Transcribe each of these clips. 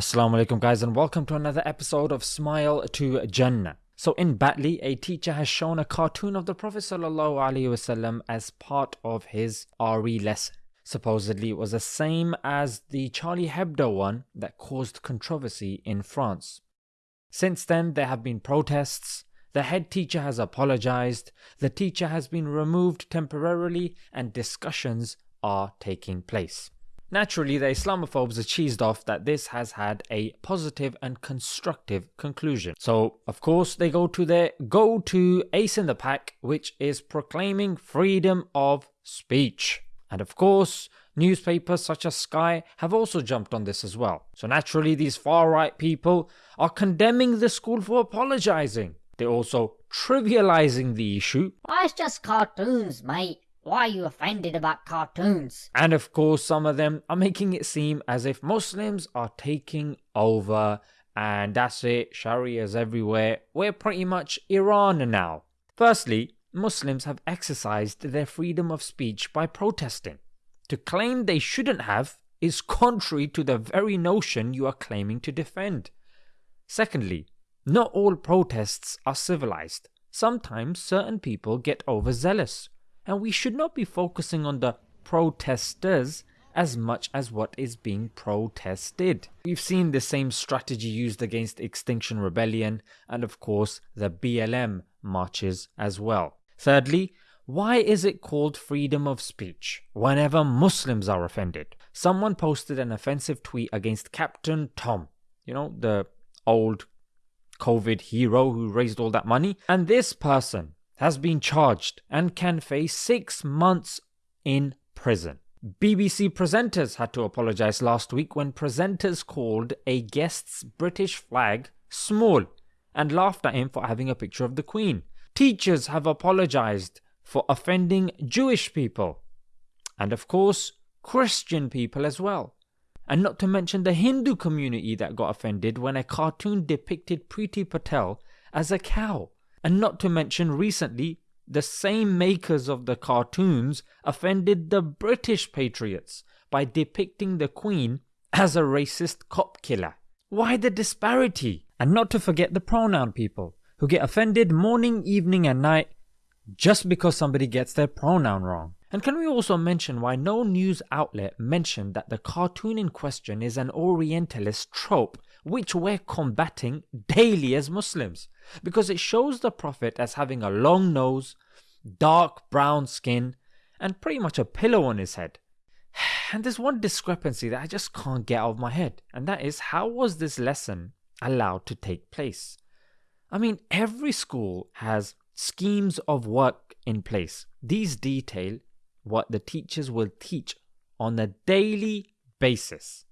Assalamu alaikum guys and welcome to another episode of Smile to Jannah. So in Batley, a teacher has shown a cartoon of the Prophet ﷺ as part of his RE lesson. Supposedly it was the same as the Charlie Hebdo one that caused controversy in France. Since then there have been protests, the head teacher has apologized, the teacher has been removed temporarily and discussions are taking place. Naturally, the Islamophobes are cheesed off that this has had a positive and constructive conclusion. So, of course, they go to their go to ace in the pack, which is proclaiming freedom of speech. And of course, newspapers such as Sky have also jumped on this as well. So, naturally, these far right people are condemning the school for apologizing. They're also trivializing the issue. Why, it's just cartoons, mate. Why are you offended about cartoons? And of course, some of them are making it seem as if Muslims are taking over and that's it, Sharia's everywhere. We're pretty much Iran now. Firstly, Muslims have exercised their freedom of speech by protesting. To claim they shouldn't have is contrary to the very notion you are claiming to defend. Secondly, not all protests are civilized. Sometimes certain people get overzealous and we should not be focusing on the protesters as much as what is being protested. We've seen the same strategy used against Extinction Rebellion and of course the BLM marches as well. Thirdly, why is it called freedom of speech whenever Muslims are offended? Someone posted an offensive tweet against Captain Tom, you know, the old COVID hero who raised all that money, and this person has been charged and can face six months in prison. BBC presenters had to apologise last week when presenters called a guest's British flag small and laughed at him for having a picture of the Queen. Teachers have apologised for offending Jewish people and, of course, Christian people as well. And not to mention the Hindu community that got offended when a cartoon depicted Priti Patel as a cow. And not to mention recently, the same makers of the cartoons offended the British patriots by depicting the Queen as a racist cop killer. Why the disparity? And not to forget the pronoun people, who get offended morning, evening, and night just because somebody gets their pronoun wrong. And can we also mention why no news outlet mentioned that the cartoon in question is an Orientalist trope which we're combating daily as Muslims because it shows the Prophet as having a long nose, dark brown skin, and pretty much a pillow on his head. And there's one discrepancy that I just can't get out of my head, and that is how was this lesson allowed to take place? I mean, every school has schemes of work in place. These detail what the teachers will teach on a daily basis.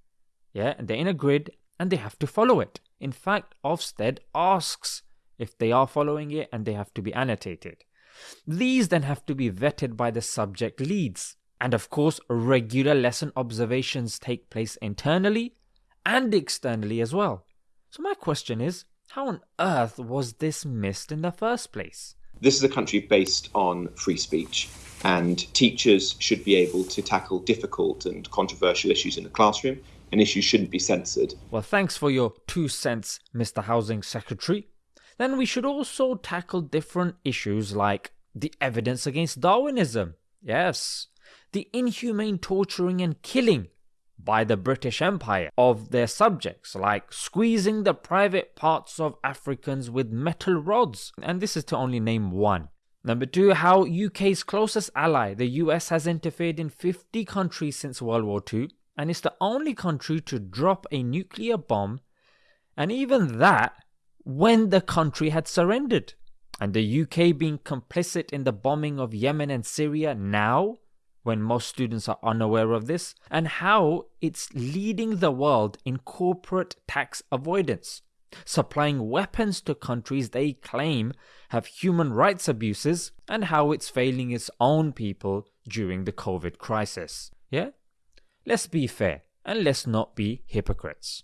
Yeah, and they're in a grid and they have to follow it. In fact, Ofsted asks if they are following it and they have to be annotated. These then have to be vetted by the subject leads. And of course, regular lesson observations take place internally and externally as well. So, my question is how on earth was this missed in the first place? This is a country based on free speech, and teachers should be able to tackle difficult and controversial issues in the classroom, and issues shouldn't be censored. Well, thanks for your two cents, Mr. Housing Secretary. Then we should also tackle different issues like the evidence against Darwinism. Yes, the inhumane torturing and killing by the British Empire of their subjects, like squeezing the private parts of Africans with metal rods. And this is to only name one. Number two, how UK's closest ally, the US, has interfered in 50 countries since World War II and is the only country to drop a nuclear bomb, and even that when the country had surrendered. And the UK being complicit in the bombing of Yemen and Syria now when most students are unaware of this, and how it's leading the world in corporate tax avoidance, supplying weapons to countries they claim have human rights abuses, and how it's failing its own people during the COVID crisis. Yeah? Let's be fair and let's not be hypocrites.